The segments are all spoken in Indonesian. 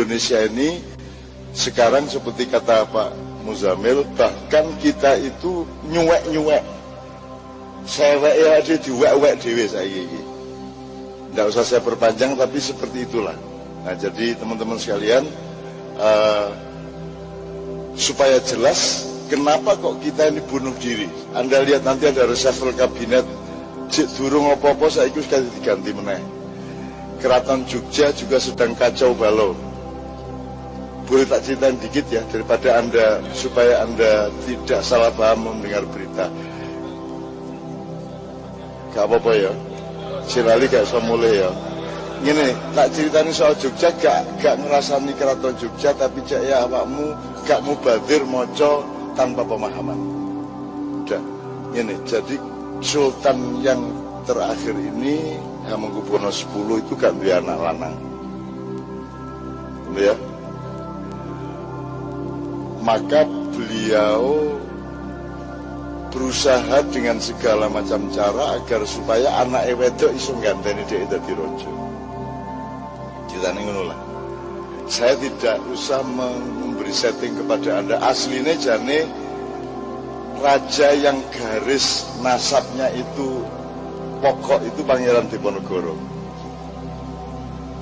Indonesia ini sekarang seperti kata Pak Muzamil bahkan kita itu nyuwek-nyuwek. Sewek ya aja diwek-wek dewe saya ini tidak usah saya perpanjang tapi seperti itulah. Nah jadi teman-teman sekalian uh, supaya jelas kenapa kok kita ini bunuh diri. Anda lihat nanti ada reshuffle kabinet cik durung apa-apa saya ikut sekali diganti meneh. Keraton Jogja juga sedang kacau balau boleh tak ceritain dikit ya daripada anda supaya anda tidak salah paham mendengar berita. Gak apa-apa ya. Silali gak usah mulai ya. Gini tak ceritain soal Jogja gak, gak ngerasani keraton Jogja tapi cek ya awakmu gak mubadir moco tanpa pemahaman. Udah gini jadi Sultan yang terakhir ini Hamengkubuwono 10 itu gak punya anak lanang. Ya maka beliau berusaha dengan segala macam cara agar supaya anak wedok iso ganteni dia dadi. Ceritane ngono lah. Saya tidak usah memberi setting kepada Anda. Aslinya jane raja yang garis nasabnya itu pokok itu Pangeran Diponegoro.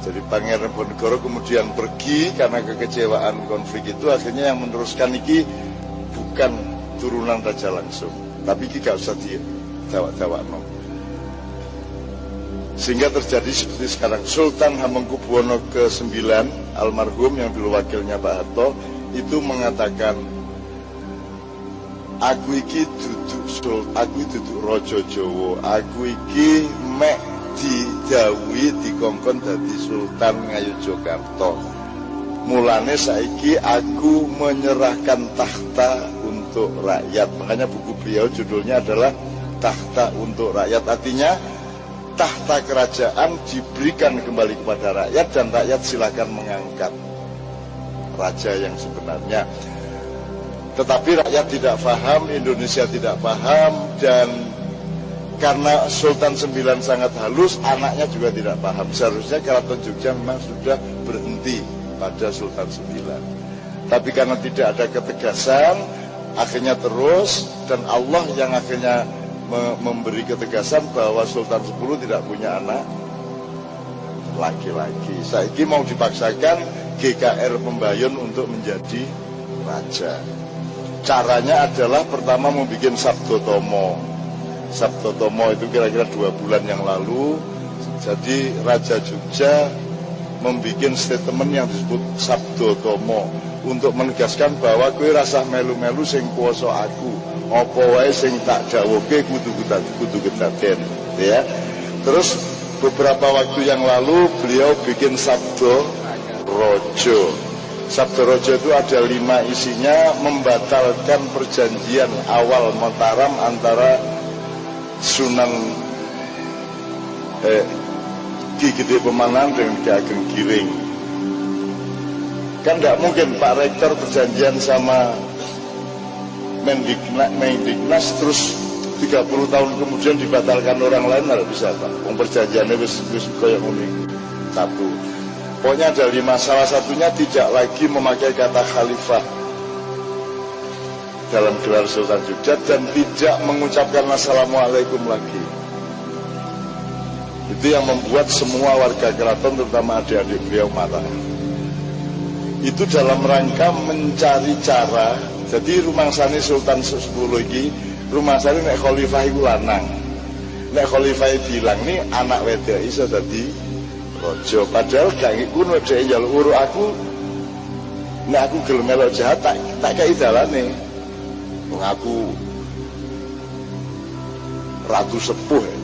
Jadi Pangeran Diponegoro kemudian pergi karena kekecewaan konflik itu akhirnya yang meneruskan iki bukan turunan raja langsung, tapi iki gak usah di jawab-jawab no. Sehingga terjadi seperti sekarang Sultan Hamengkubuwono ke-9 almarhum yang dulu wakilnya Pak Harto itu mengatakan aku iki duduk sul, aku duduk rojo Jowo, aku iki mek didawi dikongkon dadi Sultan Ngayogyakarta. Mulane saiki aku menyerahkan tahta untuk rakyat. Makanya buku beliau judulnya adalah Tahta untuk Rakyat. Artinya tahta kerajaan diberikan kembali kepada rakyat dan rakyat silakan mengangkat raja yang sebenarnya. Tetapi rakyat tidak paham, Indonesia tidak paham dan karena Sultan Sembilan sangat halus, anaknya juga tidak paham. Seharusnya Keraton Jogja memang sudah berhenti pada Sultan Sembilan. Tapi karena tidak ada ketegasan, akhirnya terus dan Allah yang akhirnya memberi ketegasan bahwa Sultan Sepuluh tidak punya anak laki-laki. Saiki mau dipaksakan GKR Pembayun untuk menjadi raja. Caranya adalah pertama membuat Sabdo Tomo Sabto Tomo itu kira-kira dua bulan yang lalu. Jadi Raja Jogja membuat statement yang disebut Sabdo Tomo untuk menegaskan bahwa kue rasa melu-melu sing kuoso aku. Apa wae sing tak jawabke kudu kudu kedaden ya. Terus beberapa waktu yang lalu beliau bikin Sabdo Rojo. Sabdo Rojo itu ada lima isinya membatalkan perjanjian awal Mataram antara Sunan eh, Ki Gede Pemanan dengan Ki Ageng Giring. Kan tidak mungkin Pak Rektor perjanjian sama Mendiknas, Mendiknas terus 30 tahun kemudian dibatalkan orang lain nggak bisa Pak. Yang perjanjiannya wis wis koyok unik satu. Pokoknya ada lima. Salah satunya tidak lagi memakai kata khalifah dalam gelar Sultan Jogja dan tidak mengucapkan Assalamualaikum lagi. Itu yang membuat semua warga keraton terutama adik-adik beliau marah. Itu dalam rangka mencari cara. Jadi rumah sani Sultan 10 ini rumah sani nek khalifah itu lanang. Nek khalifah bilang nih anak wedok iso dadi rojo. Padahal gak iku nek dhek njaluk uruk aku nek aku gelem melok jahat tak tak kei dalane mengaku ratu sepuh ya.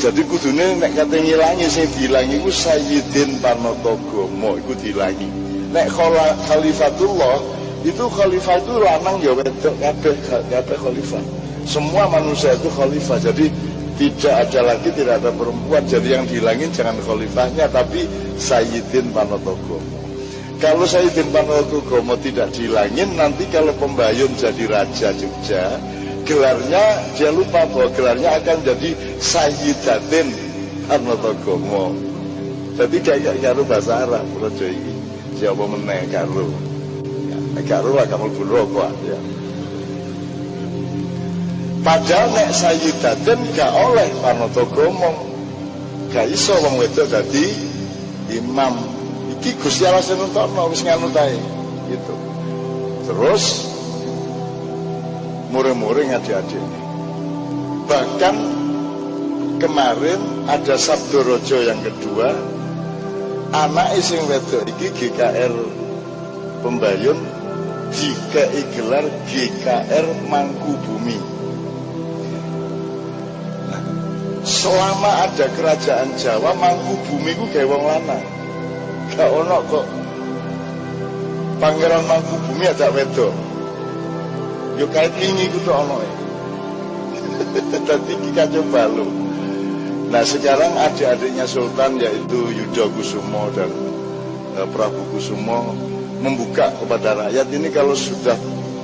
jadi kudune nek kate ngilangi sing diilangi iku Sayyidin Panatagomo iku diilangi. Nek khalifatullah itu khalifah itu lanang ya wedok kabeh kabeh khalifah. Semua manusia itu khalifah jadi tidak ada lagi tidak ada perempuan. Jadi yang dihilangin jangan khalifahnya tapi Sayyidin Panatagomo kalau Sayyidin Panokugomo tidak dihilangin, nanti kalau pembayun jadi Raja Jogja, gelarnya dia lupa bahwa gelarnya akan jadi Sayyidatin Panokugomo. Tapi gak karo bahasa Arab raja iki. Siapa meneh karo. Ya, karo lah kamu rokok ya. Padahal nek sayyidaten gak oleh panoto gomong. Gak iso wong wedok dadi imam. Iki Gusti Allah sing nuntokno wis nganut ae. Gitu. Terus muring-muring adik-adik. Bahkan kemarin ada Sabdo Rojo yang kedua, anak ising wedok iki GKR Pembayun jika gelar GKR Mangku Bumi. selama ada kerajaan Jawa mangku bumi ku gawe wong lanang gak ono kok. Pangeran mangku bumi ada wedok. Yo kait ini tuh ono ya tadi kita coba lo nah sekarang adik-adiknya Sultan yaitu Yudo Kusumo dan uh, Prabu Kusumo membuka kepada rakyat. Ini kalau sudah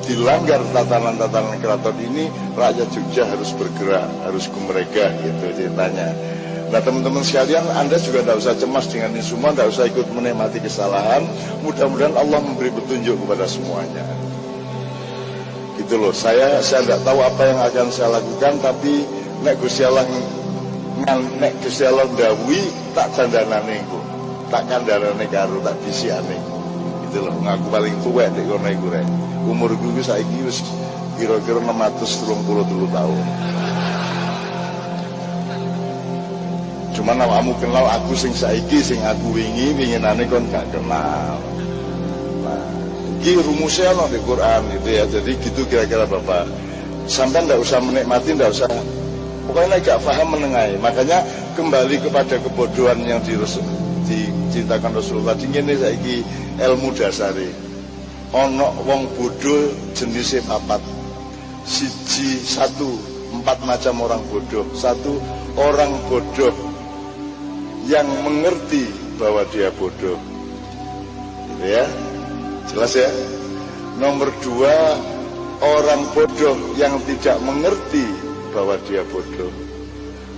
dilanggar tatanan-tatanan keraton ini rakyat Jogja harus bergerak harus ke mereka gitu ceritanya nah teman-teman sekalian anda juga tidak usah cemas dengan ini semua tidak usah ikut menikmati kesalahan. Mudah-mudahan Allah memberi petunjuk kepada semuanya. Gitu loh saya saya tidak tahu apa yang akan saya lakukan tapi nek Gusti Allah nek Gusti Allah dawi tak dandanane engko. Tak kandharane karo tak bisiane gitu loh ngaku paling tua di kono iku rek. Umur gue saiki wis kira-kira 633 tahun cuman awakmu kenal aku sing saiki sing aku wingi winginane kon gak kenal. Nah iki rumusnya ono di Quran itu ya. Jadi gitu kira-kira Bapak. Sampai ndak usah menikmati ndak usah. Pokoknya gak paham menengahi. Makanya kembali kepada kebodohan yang diceritakan Rasulullah tadi ini saiki ilmu dasari. Ono wong bodoh jenisnya papat. Siji satu empat macam orang bodoh satu orang bodoh yang mengerti bahwa dia bodoh. Gitu ya jelas ya? Nomor dua orang bodoh yang tidak mengerti bahwa dia bodoh.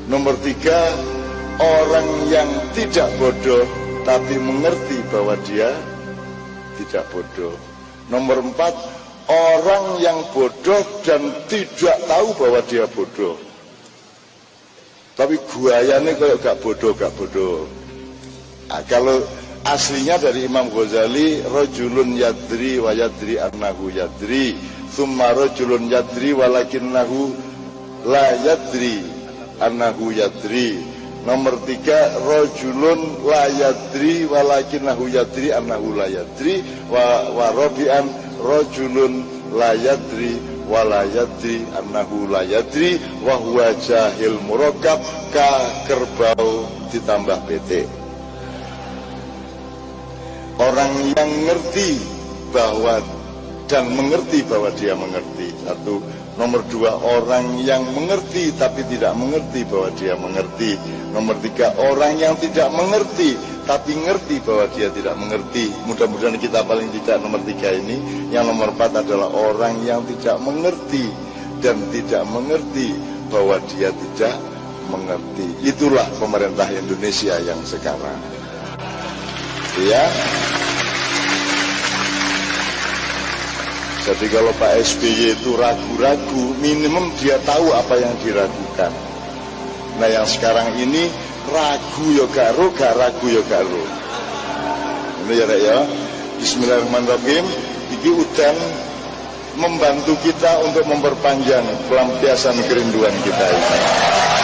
Nomor tiga orang yang tidak bodoh tapi mengerti bahwa dia tidak bodoh. Nomor empat, orang yang bodoh dan tidak tahu bahwa dia bodoh. Tapi guayanya kalau gak bodoh, gak bodoh. Nah, kalau aslinya dari Imam Ghazali, rojulun yadri wa yadri yadri. Thumma rojulun yadri walakinnahu la yadri annahu yadri. Nomor tiga, rojulun layadri nahu yadri annahu layadri wa, wa robian rojulun layadri walayadri annahu layadri wa huwa jahil murokab ka kerbau ditambah PT. Orang yang ngerti bahwa dan mengerti bahwa dia mengerti. Satu, Nomor dua, orang yang mengerti tapi tidak mengerti bahwa dia mengerti. Nomor tiga, orang yang tidak mengerti tapi ngerti bahwa dia tidak mengerti. Mudah-mudahan kita paling tidak nomor tiga ini. Yang nomor empat adalah orang yang tidak mengerti dan tidak mengerti bahwa dia tidak mengerti. Itulah pemerintah Indonesia yang sekarang. Ya. Jadi kalau Pak SBY itu ragu-ragu, minimum dia tahu apa yang diragukan. Nah yang sekarang ini ragu ya garo, gak ragu ya garo. Ini ya Rek ya. Bismillahirrahmanirrahim. Iki udan membantu kita untuk memperpanjang pelampiasan kerinduan kita ini.